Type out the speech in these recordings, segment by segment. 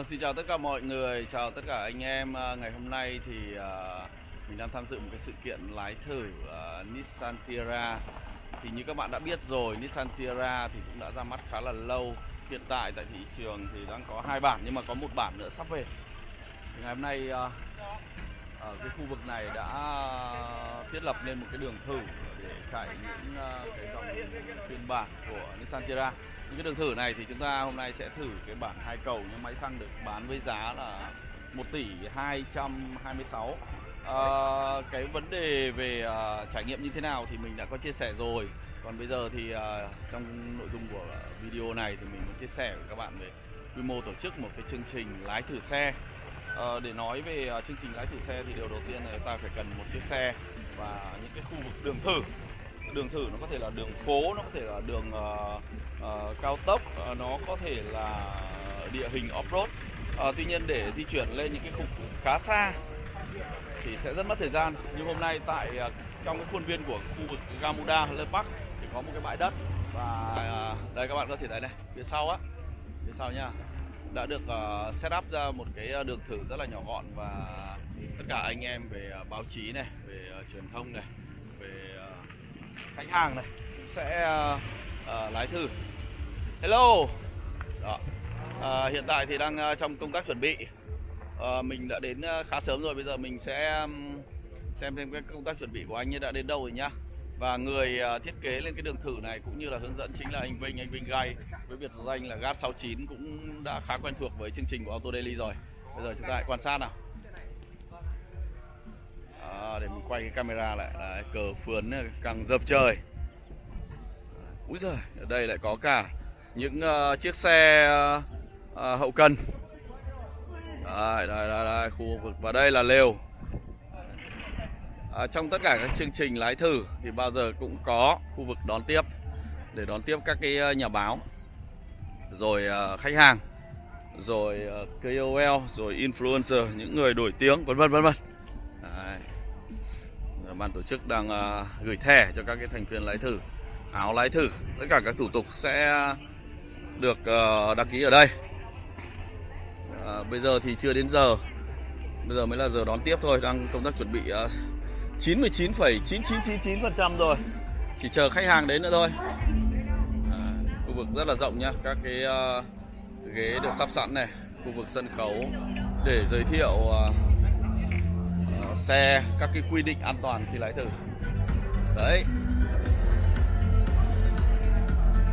Vâng, xin chào tất cả mọi người, chào tất cả anh em. À, ngày hôm nay thì à, mình đang tham dự một cái sự kiện lái thử à, Nissan Tiara. Thì như các bạn đã biết rồi, Nissan Tiara thì cũng đã ra mắt khá là lâu. Hiện tại tại thị trường thì đang có hai bản nhưng mà có một bản nữa sắp về. Thì ngày hôm nay ở cái khu vực này đã thiết lập nên một cái đường thử để chạy những cái dòng phiên bản của Nissan Tiara những cái đường thử này thì chúng ta hôm nay sẽ thử cái bản hai cầu nhưng máy xăng được bán với giá là 1 tỷ 226 à, ờ, cái vấn đề về uh, trải nghiệm như thế nào thì mình đã có chia sẻ rồi. Còn bây giờ thì uh, trong nội dung của video này thì mình muốn chia sẻ với các bạn về quy mô tổ chức một cái chương trình lái thử xe. À, để nói về uh, chương trình lái thử xe thì điều đầu tiên là ta phải cần một chiếc xe và những cái khu vực đường thử đường thử nó có thể là đường phố nó có thể là đường uh, uh, cao tốc uh, nó có thể là địa hình off-road. Uh, tuy nhiên để di chuyển lên những cái khu khá xa thì sẽ rất mất thời gian. Nhưng hôm nay tại uh, trong cái khuôn viên của khu vực Gamuda Lê Bắc thì có một cái bãi đất và uh, đây các bạn có thể thấy này phía sau á phía sau nha đã được uh, set up ra một cái đường thử rất là nhỏ gọn và tất cả anh em về uh, báo chí này về uh, truyền thông này về uh, khách hàng này cũng sẽ uh, uh, lái thử. Hello. Đó. Uh, hiện tại thì đang uh, trong công tác chuẩn bị. Uh, mình đã đến uh, khá sớm rồi. Bây giờ mình sẽ um, xem thêm cái công tác chuẩn bị của anh ấy đã đến đâu rồi nhá. Và người uh, thiết kế lên cái đường thử này cũng như là hướng dẫn chính là anh Vinh anh Vinh Gai với biệt danh là GAT69 cũng đã khá quen thuộc với chương trình của Auto Daily rồi. Bây giờ chúng ta hãy quan sát nào để mình quay cái camera lại. Đấy, cờ phướn càng dập trời. Úi giời ở đây lại có cả những uh, chiếc xe uh, hậu cần. Đây, đây, đây, đây, khu vực. Và đây là lều. À, trong tất cả các chương trình lái thử thì bao giờ cũng có khu vực đón tiếp để đón tiếp các cái nhà báo. Rồi uh, khách hàng. Rồi uh, KOL rồi influencer những người nổi tiếng vân vân vân vân ban tổ chức đang uh, gửi thẻ cho các cái thành viên lái thử áo lái thử. Tất cả các thủ tục sẽ được uh, đăng ký ở đây. Uh, bây giờ thì chưa đến giờ. Bây giờ mới là giờ đón tiếp thôi đang công tác chuẩn bị uh, 99,9999% rồi. Chỉ chờ khách hàng đến nữa thôi. À, khu vực rất là rộng nhá. Các cái uh, ghế được sắp sẵn này khu vực sân khấu để giới thiệu uh, xe các cái quy định an toàn khi lái thử. Đấy.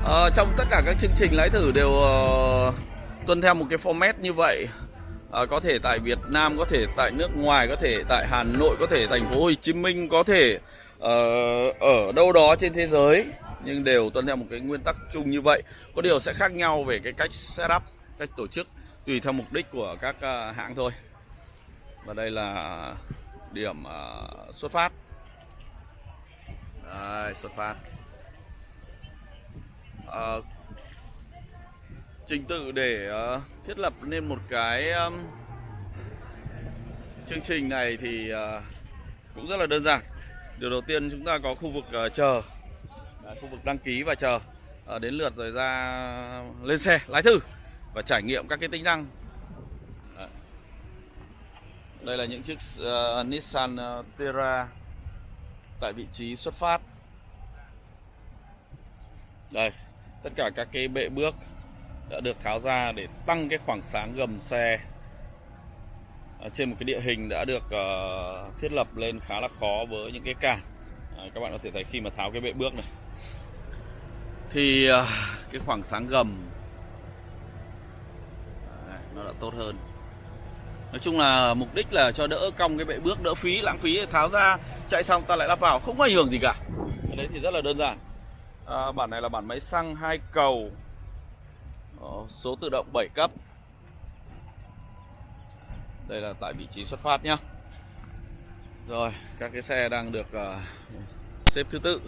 À, trong tất cả các chương trình lái thử đều uh, tuân theo một cái format như vậy. À, có thể tại Việt Nam có thể tại nước ngoài có thể tại Hà Nội có thể thành phố Hồ Chí Minh có thể uh, ở đâu đó trên thế giới. Nhưng đều tuân theo một cái nguyên tắc chung như vậy. Có điều sẽ khác nhau về cái cách setup cách tổ chức tùy theo mục đích của các uh, hãng thôi. Và đây là điểm uh, xuất phát. Đây, xuất phát. Uh, trình tự để uh, thiết lập nên một cái um, chương trình này thì uh, cũng rất là đơn giản. Điều đầu tiên chúng ta có khu vực uh, chờ. Uh, khu vực đăng ký và chờ. Uh, đến lượt rồi ra lên xe lái thử và trải nghiệm các cái tính năng đây là những chiếc uh, Nissan uh, Terra tại vị trí xuất phát. Đây, tất cả các cái bệ bước đã được tháo ra để tăng cái khoảng sáng gầm xe. Ở trên một cái địa hình đã được uh, thiết lập lên khá là khó với những cái cản. À, các bạn có thể thấy khi mà tháo cái bệ bước này thì uh, cái khoảng sáng gầm Đấy, nó đã tốt hơn Nói chung là mục đích là cho đỡ cong cái bệ bước, đỡ phí, lãng phí tháo ra, chạy xong ta lại lắp vào, không có ảnh hưởng gì cả. Cái đấy thì rất là đơn giản. À, bản này là bản máy xăng hai cầu, số tự động 7 cấp. Đây là tại vị trí xuất phát nhá. Rồi, các cái xe đang được uh, xếp thứ tự.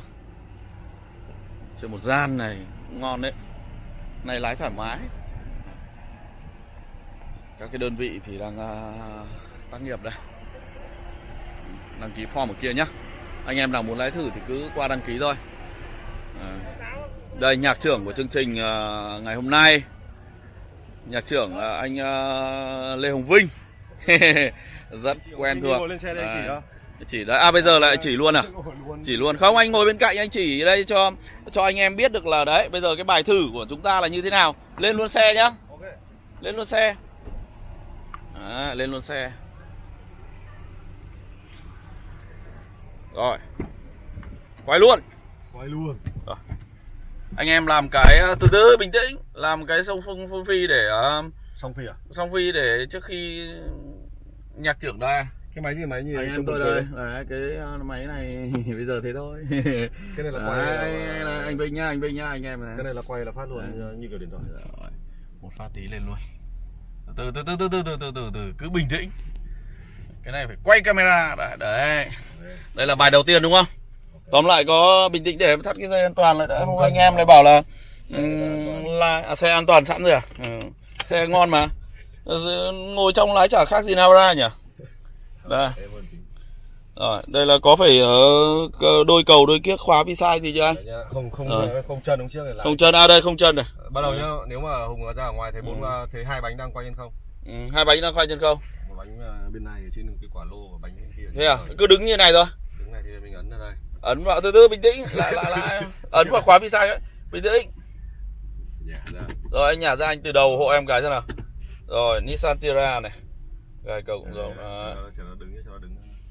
Trên một gian này ngon đấy. Này lái thoải mái các cái đơn vị thì đang uh, tác nghiệp đây. Đăng ký form ở kia nhá. Anh em nào muốn lái thử thì cứ qua đăng ký thôi. À. đây nhạc trưởng của chương trình uh, ngày hôm nay. Nhạc trưởng là anh ờ, Lê Hồng Vinh. Rất quen thuộc. chỉ đấy. à bây giờ lại chỉ luôn à? Chỉ luôn. Không anh ngồi bên cạnh anh chỉ đây cho cho anh em biết được là đấy bây giờ cái bài thử của chúng ta là như thế nào. Lên luôn xe nhá. Lên luôn xe Đấy, lên luôn xe. Rồi. Quay luôn. Quay luôn. Anh em làm cái ờ, từ từ bình tĩnh. Làm cái sông phương phương phi để ờ, xong phi à? song phi để trước khi nhạc trưởng đây cái máy gì máy gì? Anh em tôi đây. đấy, cái ờ, máy này bây giờ thế thôi. Cái này là quay Đấy, là- anh, anh Vinh nhá anh Vinh nhá anh em này. cái này là quay là phát luôn Đấy. như- như kiểu điện thoại. Rồi, một phát tí lên luôn từ từ từ từ từ từ từ từ từ cứ bình tĩnh. Cái này phải quay camera. Đấy đấy. Đây là bài đầu tiên đúng không? Tóm lại có bình tĩnh để thắt cái dây an toàn lại đã. Không anh em lại bảo là ừ, là à, xe an toàn sẵn rồi à? Ừ. xe ngon mà. Ờ, ngồi trong lái chả khác gì nào ra nhỉ? Đây rồi đây là có phải ờ, cơ- đôi cầu đôi kiếc khóa vi sai gì chưa anh? Đấy nhá. không không Rồi. không chân đúng trước này lại. Không chân à đây không chân này. Bắt đầu nhá nếu mà hùng ra ở ngoài thấy bốn Ừ. thấy hai bánh đang quay trên không? Ừ, hai bánh đang khoai chân không? Một bánh bên này trên cái quả lô và bánh bên kia thế à? Rồi. cứ đứng như này thôi. Đứng này thì mình ấn ra đây. Ấn vào từ từ bình tĩnh. Lại lại lại. Ấn vào khóa vi sai ấy bình tĩnh. Ra rồi anh nhả ra anh từ đầu hộ em cái xem nào. Rồi Nissan Tiara này. Gài cầu cũng Đây, Đấy.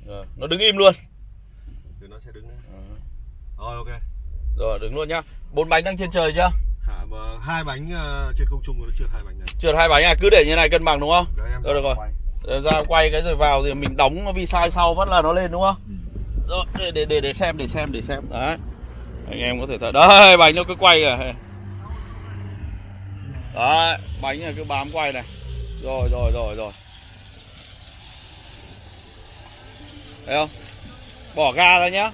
Rồi nó đứng im luôn. Từ nó sẽ đứng đấy. Ừ. rồi ok. Rồi đứng luôn nhá. Bốn bánh đang trên trời chưa? Mà hai bánh à, trên không trung nó trượt hai bánh này. Trượt hai bánh à? Cứ để như này cân bằng đúng không? Đấy, em Rồi, được rồi. quay. Rồi ra quay cái rồi vào thì mình đóng vi sai sau vẫn là nó lên đúng không? Rồi để để để, để xem để xem để xem. Đấy. Anh em có thể thấy. Đây bánh nó cứ quay kìa. Đấy bánh này cứ bám quay này. Rồi rồi rồi rồi thấy không? Bỏ ga ra nhá.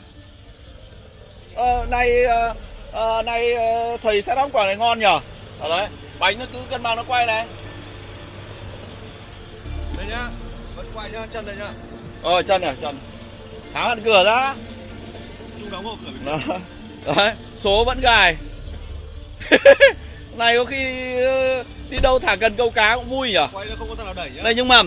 Ờ, này ờ, ờ, này ờ, thầy sẽ đóng quả này ngon nhở? Ở đấy bánh nó cứ cân bằng nó quay này. Đây nhá vẫn quay nhá chân đây nhá. Rồi chân này chân. Tháo hẳn cửa ra. Trung đóng vào cửa Đó. Đấy Số vẫn gài. Này có khi ờ, đi đâu thả cần câu cá cũng vui nhỉ quay nó không có thằng nào đẩy nhá. Đây nhưng mà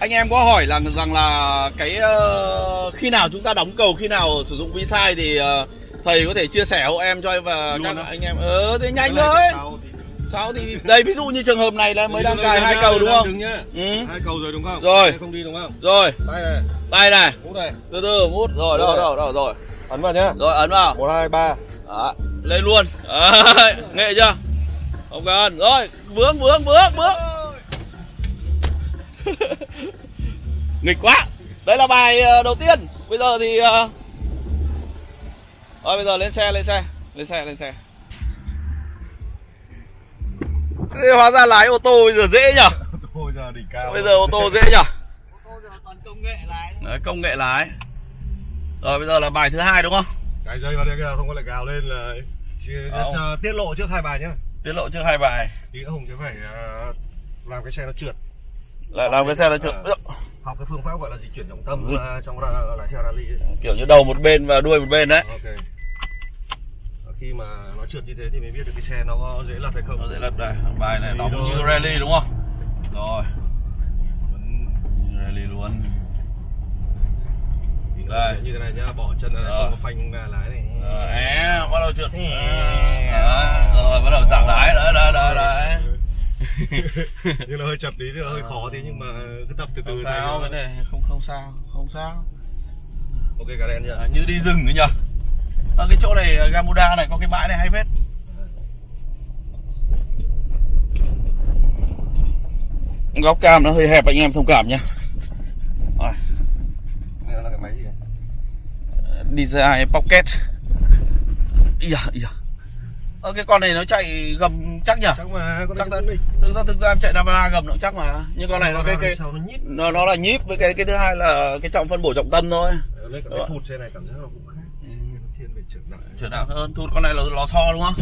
anh em có hỏi là rằng là cái ờ, khi nào chúng ta đóng cầu khi nào sử dụng vi sai thì ờ, thầy có thể chia sẻ hộ em cho và Luôn các anh em. Ờ thì nhanh thôi. sao thì- đây ví dụ như trường hợp này là mới đang cài hai cầu đúng không? ừ. Hai cầu rồi đúng không? Rồi. Không đi đúng không? rồi. Tay này, tay này. Mút này. từ từ mút. Rồi Đúng rồi rồi. rồi Ấn vào nhá. rồi ấn vào. Một hai ba. Đó, lên luôn. Nghệ chưa? Không cần. Rồi vướng vướng vướng vướng nghịch quá. Đây là bài ờ, đầu tiên. Bây giờ thì ờ, rồi bây giờ lên xe lên xe lên xe lên xe. Thế hóa ra lái ô tô bây giờ dễ nhở? Thôi giờ đỉnh cao. bây giờ ô tô dễ nhở? Toàn công nghệ lái Đấy, công nghệ lái. Rồi bây giờ là bài thứ hai đúng không? Cái dây vào đây kia không có lại gào lên là chỉ, cho tiết lộ trước hai bài nhá. tiết lộ trước hai bài. Nữa Hùng sẽ phải làm cái xe nó trượt. Lại làm cái xe nó trượt Ờ. học cái phương pháp gọi là di chuyển trọng tâm à, trong lái xe rally ấy. kiểu như đầu một bên và đuôi một bên đấy. Ok. Và khi mà nó trượt như thế thì mới biết được cái xe nó có dễ lật hay không. nó sẽ lật đây. Bài này đóng như rally đúng không? Rồi. Như rally luôn. Đây. như thế này nhá, bỏ chân ra này, không có phanh lái này. À, bắt đầu trượt. À, rồi bắt đầu giảm lái. Đấy đấy đấy đấy nhưng là hơi chập tí thì hơi khó tí nhưng mà cứ tập từ từ không sao nó- cái này không không sao không sao. Ok cả đen chưa à, như đi rừng ấy nhở? Ở cái chỗ này Gamuda này có cái bãi này hay phết. Góc cam nó hơi hẹp anh em thông cảm nhé rồi. Đây là cái máy gì này? DJI Pocket. Ý da. Ờ, cái con này nó chạy gầm chắc nhỉ? chắc mà con Chắc này Thực ra thực ra em chạy Navara gầm nó cũng chắc mà. Nhưng con này nó cái cái sao nó nhít nó nó là nhíp với cái cái thứ hai là cái trọng phân bổ trọng tâm thôi. cả Đúng cái thụt xe này cảm giác nó cũng khác nó thiên về trưởng nặng Trở nặng hơn, thụt con này là lò xo đúng không?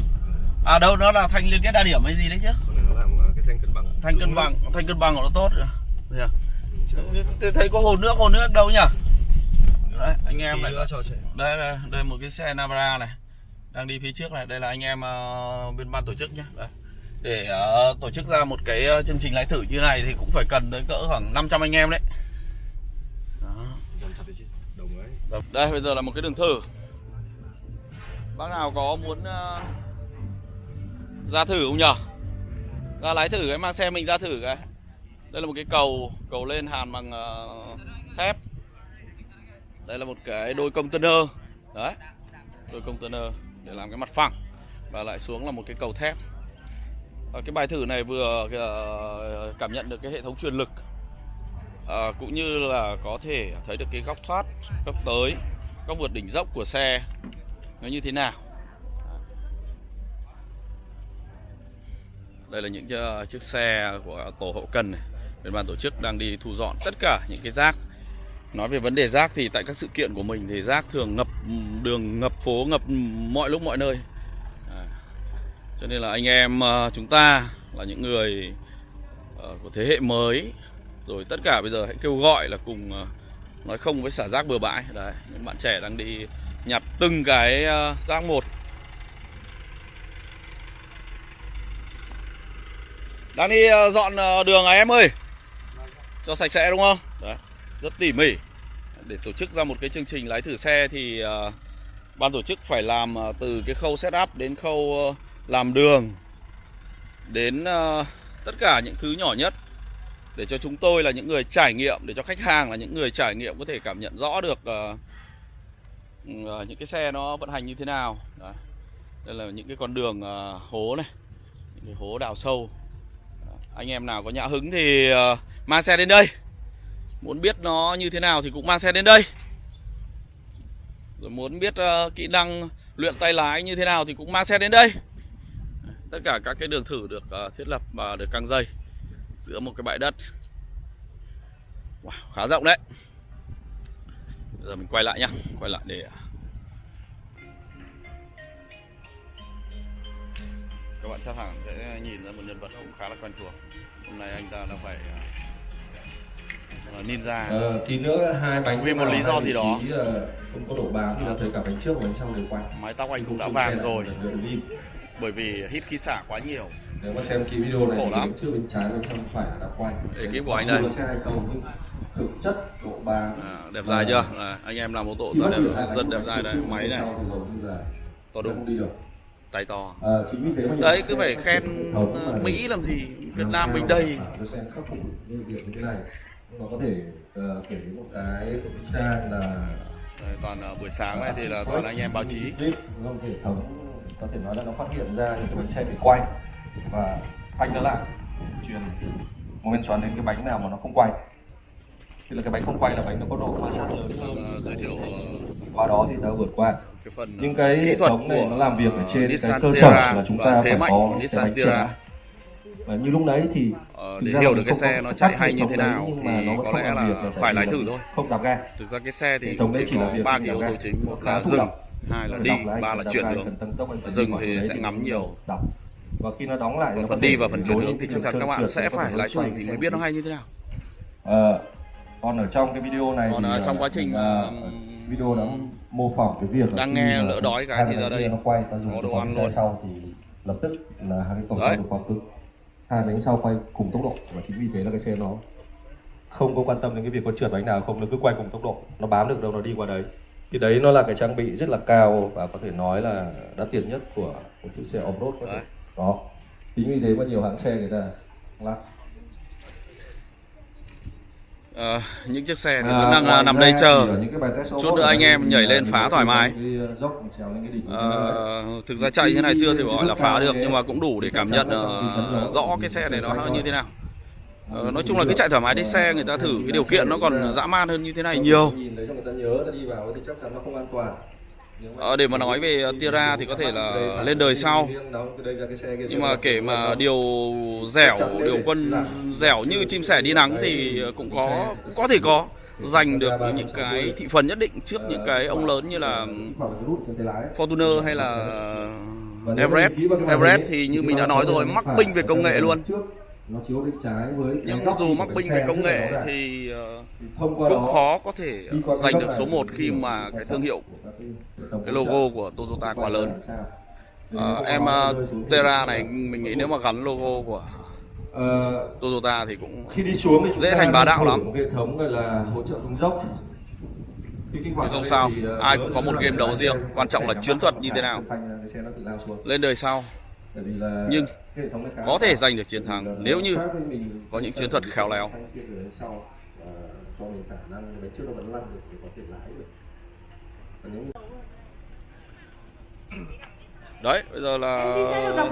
À đâu nó là thanh liên kết đa điểm hay gì đấy chứ? con này nó làm cái thanh cân bằng Thanh cân bằng, thanh cân bằng của nó tốt. rồi. Thấy à? Có hồ nước, hồ nước đâu nhỉ? Đấy, anh em lại chạy đây đây đây một cái xe Navara này đang đi phía trước này đây là anh em ờ, bên ban tổ chức nhé đây. để ờ, tổ chức ra một cái ờ, chương trình lái thử như này thì cũng phải cần tới cỡ khoảng 500 anh em đấy. Đó. Đây bây giờ là một cái đường thử. Bác nào có muốn ờ, ra thử không nhở? Ra lái thử cái mang xe mình ra thử cái. Đây là một cái cầu Cầu lên hàn bằng ờ, thép. Đây là một cái đôi container. Đấy Đôi container để làm cái mặt phẳng Và lại xuống là một cái cầu thép à, Cái bài thử này vừa uh, cảm nhận được cái hệ thống truyền lực Ờ, cũng như là có thể thấy được cái góc thoát, góc tới, góc vượt đỉnh dốc của xe nó như thế nào. Đây là những ờ, chiếc xe của tổ hậu cần này. Bên ban tổ chức đang đi thu dọn tất cả những cái rác. Nói về vấn đề rác thì tại các sự kiện của mình thì rác thường ngập đường, ngập phố, ngập mọi lúc mọi nơi. À, cho nên là anh em uh, chúng ta là những người uh, của thế hệ mới rồi tất cả bây giờ hãy kêu gọi là cùng ờ, nói không với xả rác bừa bãi. Đấy những bạn trẻ đang đi nhặt từng cái rác một. Đang đi dọn đường à em ơi? Cho sạch sẽ đúng không? Rất tỉ mỉ. Để tổ chức ra một cái chương trình lái thử xe thì uh, ban tổ chức phải làm uh, từ cái khâu setup đến khâu uh, làm đường đến uh, tất cả những thứ nhỏ nhất để cho chúng tôi là những người trải nghiệm để cho khách hàng là những người trải nghiệm có thể cảm nhận rõ được uh, uh, những cái xe nó vận hành như thế nào. Đó. đây là những cái con đường uh, hố này những cái hố đào sâu. Anh em nào có nhã hứng thì uh, mang xe đến đây muốn biết nó như thế nào thì cũng mang xe đến đây. Rồi muốn biết uh, kỹ năng luyện tay lái như thế nào thì cũng mang xe đến đây. Tất cả các cái đường thử được uh, thiết lập và được căng dây giữa một cái bãi đất. Wow, khá rộng đấy. Bây giờ mình quay lại nhá quay lại để ờ, các bạn chắc hẳn sẽ nhìn ra một nhân vật cũng khá là quen thuộc. Hôm nay anh ta đã phải uh, ninja. Ờ, tí nữa hai bánh Vì một lý do gì đó. ờ, không có độ bám thì là thấy cả bánh trước và bánh sau đều quay mái tóc anh cũng đã Không vàng rồi. bởi vì hít khí xả quá nhiều. Nếu mà xem kỹ video này Khổ thì lắm. bánh trước bên trái bên trong phải là đã quay Ekip của anh đây. xe hay không nhưng thực chất độ bám. À, đẹp dài chưa? À, anh em làm ô tô rất đẹp, bánh rất đẹp bánh dài và máy bánh này. to đúng. không đi được. Tay to. Ờ, chính vì thế mà đấy cứ phải khen ờ, Mỹ làm gì? Việt Nam mình đây mà có thể ờ, kể đến một cái của Nissan là Đấy, toàn ờ, buổi sáng này thì là toàn anh em báo chí. không? hệ thống có thể nói là nó phát hiện ra những cái bánh xe bị quay và phanh nó lại. Truyền một bên xoắn đến cái bánh nào mà nó không quay. Thì là cái bánh không quay là bánh nó có độ ma sát lớn hơn. Ờ, giới thiệu ờ, qua đó thì ta vượt qua. cái phần ờ, nhưng cái kỹ hệ thống này nó làm việc ở ờ, trên cái cơ sở là chúng ta phải có cái bánh Terra. Và như lúc đấy thì Ờ, để hiểu là được cái xe nó chạy hay như thế đấy, nào nhưng thì mà nó có lẽ là tại phải lái thử thôi. không đạp ga. Thực ra cái xe thì hệ đấy chỉ là có ba cái yếu tố chính. Một là dừng hai là đi ba là chuyển đường Dừng thì đấy sẽ ngắm nhiều. và khi nó đóng lại nó phần đi và phần chuyển hướng thì chắc chắn các bạn sẽ phải lái thử thì mới biết nó hay như thế nào. Ờ, còn ở trong cái video này Còn thì ở ờ, trong quá trình, video nó mô phỏng cái việc là đang nghe lỡ đói cái thì ra đây nó quay ta dùng cái đồ ăn luôn. sau thì lập tức là hai cái cầu Đấy. sau được vào cực hai bánh sau quay cùng tốc độ. Và chính vì thế là cái xe nó không có quan tâm đến cái việc có trượt bánh nào không nó cứ quay cùng tốc độ. Nó bám được đâu nó đi qua đấy. Thì đấy nó là cái trang bị rất là cao và có thể nói là đắt tiền nhất của một chiếc xe off-road có thể. Đó. Chính vì thế mà nhiều hãng xe người ta lắp Ờ, những chiếc xe thì À, vẫn đang ờ, nằm đây chờ. cái Chút nữa anh em nhảy lên phá thoải mái. cái, cái thế. Ờ, thực ra chạy như này chưa thì gọi là phá được nhưng mà cũng đủ để cảm nhận rõ cái xe này nó như thế nào. Ờ, nói chung là cứ chạy thoải mái đi xe người ta thử cái điều kiện nó còn dã man hơn như thế này nhiều. nhìn đấy cho người ta nhớ ta đi vào thì chắc chắn nó không an toàn Ờ, để mà nói về Tira thì có thể là lên đời sau. Nhưng mà kể mà điều dẻo điều quân dẻo như chim sẻ đi nắng thì cũng có cũng có thể có. Giành được những cái thị phần nhất định trước những cái ông lớn như là Fortuner hay là Everest Everest thì như mình đã nói rồi mắc binh về công nghệ luôn. Nhưng dù mắc binh về công nghệ thì ờ, qua cũng khó có thể giành được số thì 1 mình khi mà cái thương hiệu cái logo của Toyota quá lớn. Ờ, em uh, Terra này mình nghĩ nếu mà gắn logo của Ờ, Toyota thì cũng khi đi xuống thì chúng Dễ ta thành bá đạo lắm. hệ thống gọi là hỗ trợ xuống dốc hoạt không lên sao. thì, ờ, Ai cũng có một game đấu riêng. Quan trọng là chiến thuật như thế nào. lên đời sau Nhưng có thể giành được chiến thắng là nếu như có những chiến thuật khéo léo. Cho mình khả năng đánh trước nó vẫn lăn được để có thể lái được. Còn nếu như đấy bây giờ là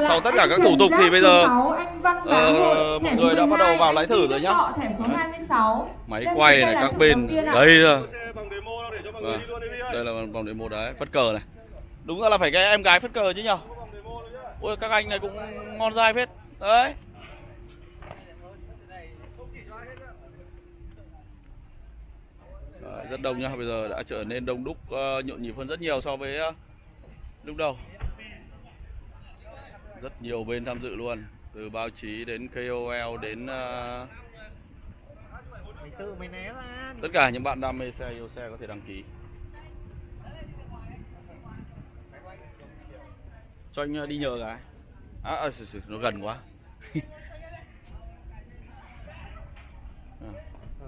sau tất cả các thủ tục thì bây giờ số 6, anh Văn Bá ờ, mọi người đã bắt đầu 12, vào lái thử rồi nhá. Thọ, thẻ số 26. máy quay này là các bên ạ. đây mọi Vâng. đây là vòng demo đấy phất cờ này. Đúng ra là phải cái em gái phất cờ chứ nhở? Ôi các anh này cũng ngon dai phết. Đấy Đấy, rất đông nhá bây giờ đã trở nên đông đúc ờ, nhộn nhịp hơn rất nhiều so với ờ, lúc đầu. Rất nhiều bên tham dự luôn từ báo chí đến KOL đến ờ, tất cả những bạn đam mê xe yêu xe có thể đăng ký. Cho anh ờ, đi nhờ cái à, à nó gần quá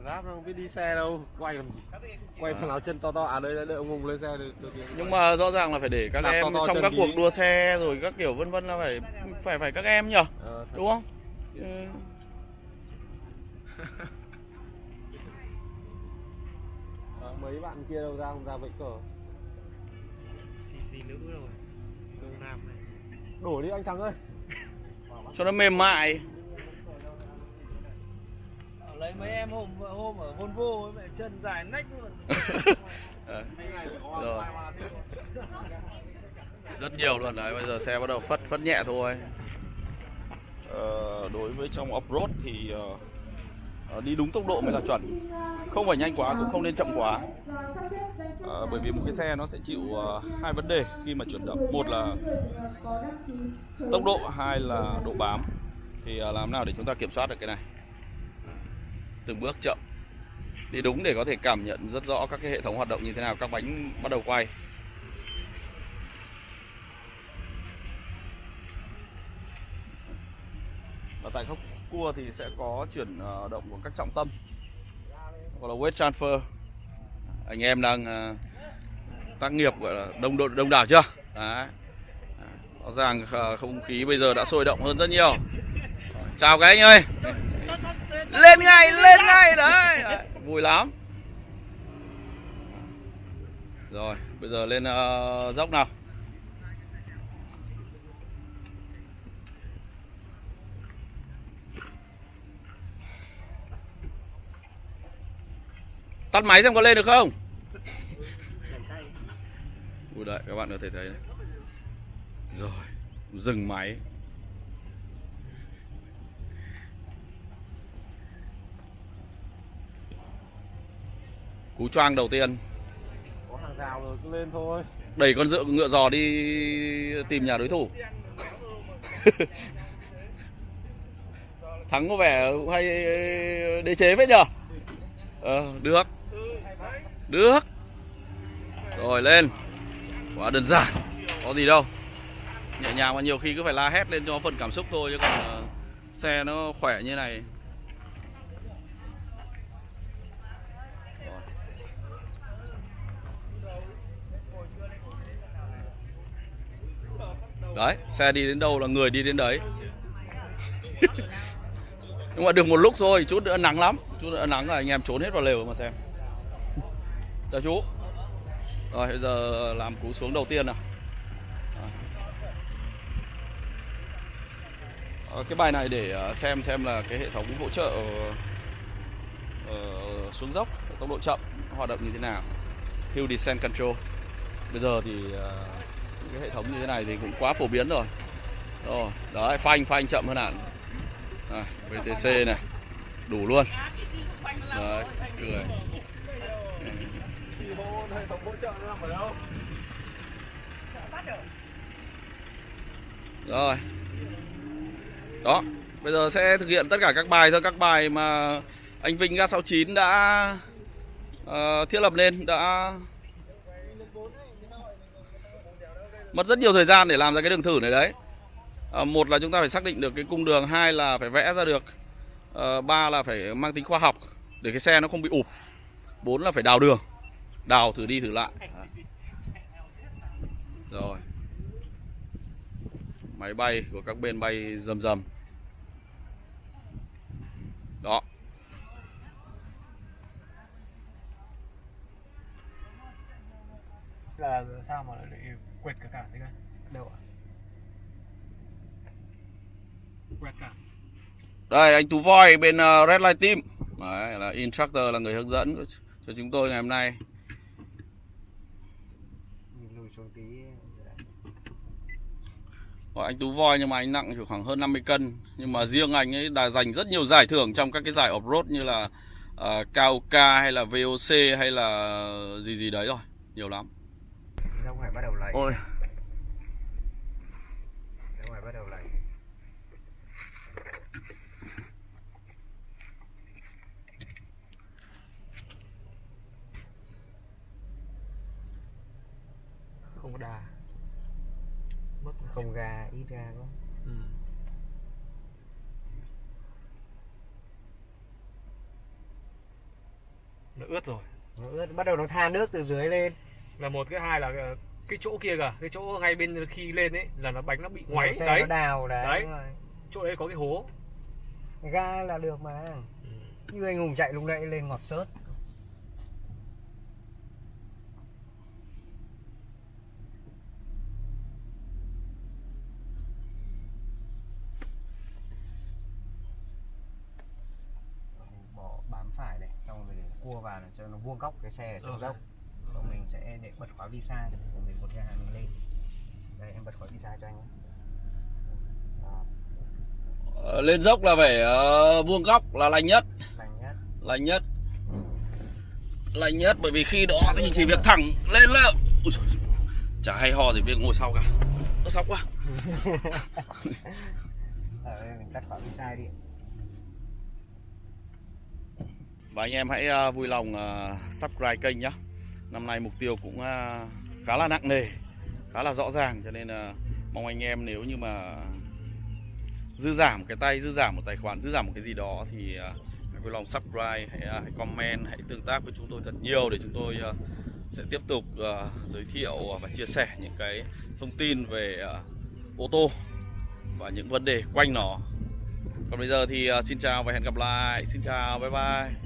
Giáp nó không biết đi xe đâu Quay làm gì Quay thằng nào chân to to. À đây đây, đây ông Hùng lên xe tiền. nhưng mà rõ ràng là phải để các Đạp em to to trong các cuộc đua xe rồi các kiểu vân vân là phải phải phải các em nhở Ờ, thật. đúng không? Ừ. Ờ, Mấy bạn kia đâu ra không ra vẫy cờ thì gì nữa rồi? Đông Nam này. Đổ đi anh Thắng ơi. Cho nó mềm mại lấy mấy em hôm hôm ở Volvo với mẹ chân dài nách luôn. Rồi. Rất nhiều luôn đấy bây giờ xe bắt đầu phất phất nhẹ thôi. Ờ, đối với trong off road thì ờ, đi đúng tốc độ mới là chuẩn. Không phải nhanh quá cũng không nên chậm quá. Ờ, bởi vì một cái xe nó sẽ chịu ờ, hai vấn đề khi mà chuyển động. Một là tốc độ hai là độ bám. Thì làm nào để chúng ta kiểm soát được cái này từng bước chậm. Đi đúng để có thể cảm nhận rất rõ các cái hệ thống hoạt động như thế nào, các bánh bắt đầu quay. Và tại khúc cua thì sẽ có chuyển ờ, động của các trọng tâm. Gọi là weight transfer. Anh em đang ờ, tác nghiệp, gọi là, đông độ đông đảo chưa? Đấy. Rõ ràng ờ, không khí bây giờ đã sôi động hơn rất nhiều. Chào các anh ơi lên ngay lên ngay đấy. Vui lắm. Rồi bây giờ lên ờ, dốc nào. Tắt máy xem có lên được không? Ui đấy các bạn có thể thấy đấy. Rồi dừng máy cú choang đầu tiên. Có hàng rào rồi cứ lên thôi. Đẩy con dựa ngựa giò đi tìm nhà đối thủ. Thắng có vẻ cũng hay đế chế phết nhở ờ, được. Được. Rồi lên. Quá đơn giản. Có gì đâu. Nhẹ nhàng mà nhiều khi cứ phải la hét lên cho phần cảm xúc thôi chứ còn ờ, xe nó khỏe như này đấy xe đi đến đâu là người đi đến đấy. Nhưng mà được một lúc thôi chút nữa nắng lắm. Chút nữa nắng là anh em trốn hết vào lều mà xem. Chào chú. Rồi bây giờ làm cú xuống đầu tiên nào. Ờ, cái bài này để ờ, xem xem là cái hệ thống hỗ trợ ờ, xuống dốc tốc độ chậm hoạt động như thế nào. Hill Descent Control. Bây giờ thì uh, cái hệ thống như thế này thì cũng quá phổ biến rồi. Rồi đấy phanh phanh chậm hơn hẳn. À, VTC này đủ luôn. Đấy cười. Rồi. Đó bây giờ sẽ thực hiện tất cả các bài thôi. Các bài mà anh Vinh Ga69 đã uh, thiết lập lên đã mất rất nhiều thời gian để làm ra cái đường thử này đấy. À, một là chúng ta phải xác định được cái cung đường hai là phải vẽ ra được à, ba là phải mang tính khoa học để cái xe nó không bị ụp bốn là phải đào đường đào thử đi thử lại. Rồi. Máy bay của các bên bay rầm rầm. Đó. Là sao mà lại quẹt cả cả thế cơ đâu ạ? Quẹt cả. Đây anh Tú Voi bên uh, Red Light Team. Đấy, là instructor là người hướng dẫn cho chúng tôi ngày hôm nay. Gọi anh Tú Voi nhưng mà anh nặng chỉ khoảng hơn 50 cân. Nhưng mà riêng anh ấy đã giành rất nhiều giải thưởng trong các cái giải off-road như là uh, KOK hay là VOC hay là gì gì đấy rồi. Nhiều lắm ra ngoài bắt đầu lấy? Ôi. Ra ngoài bắt đầu lấy? Không có đà mất không ga ít ga quá. Ừ. nó ướt rồi. Nó ướt bắt đầu nó tha nước từ dưới lên là một cái hai là cái- cái chỗ kia kìa cái chỗ ngay bên khi lên ấy là nó bánh nó bị ngoáy xe đấy. nó đào đấy, Đấy. chỗ đấy có cái hố. Ga là được mà. Như anh hùng chạy lúc nãy lên ngọt sớt. Bỏ bám phải này xong rồi để cua vào để cho nó vuông góc cái xe ở trong Ok. dốc xong mình sẽ để bật khóa visa rồi mình một ga mình lên. Đây em bật khóa visa cho anh Ờ, Lên dốc là phải ờ, vuông góc là lành nhất. Lành nhất. Lành nhất. Lành nhất bởi vì khi đó thì chỉ việc thẳng lên là Ui Chả hay ho gì việc ngồi sau cả. Nó sóc quá. Ở đây mình tắt khóa visa đi. Và anh em hãy ờ, vui lòng ờ, subscribe kênh nhé Năm nay mục tiêu cũng à, khá là nặng nề Khá là rõ ràng Cho nên là mong anh em nếu như mà Dư giảm cái tay, dư giảm một tài khoản, dư giảm một cái gì đó Thì à, hãy vui lòng subscribe, hãy, à, hãy comment, hãy tương tác với chúng tôi thật nhiều Để chúng tôi sẽ tiếp tục giới thiệu và chia sẻ những cái thông tin về ô tô Và những vấn đề quanh nó. Còn bây giờ thì xin chào và hẹn gặp lại. Xin chào, bye bye.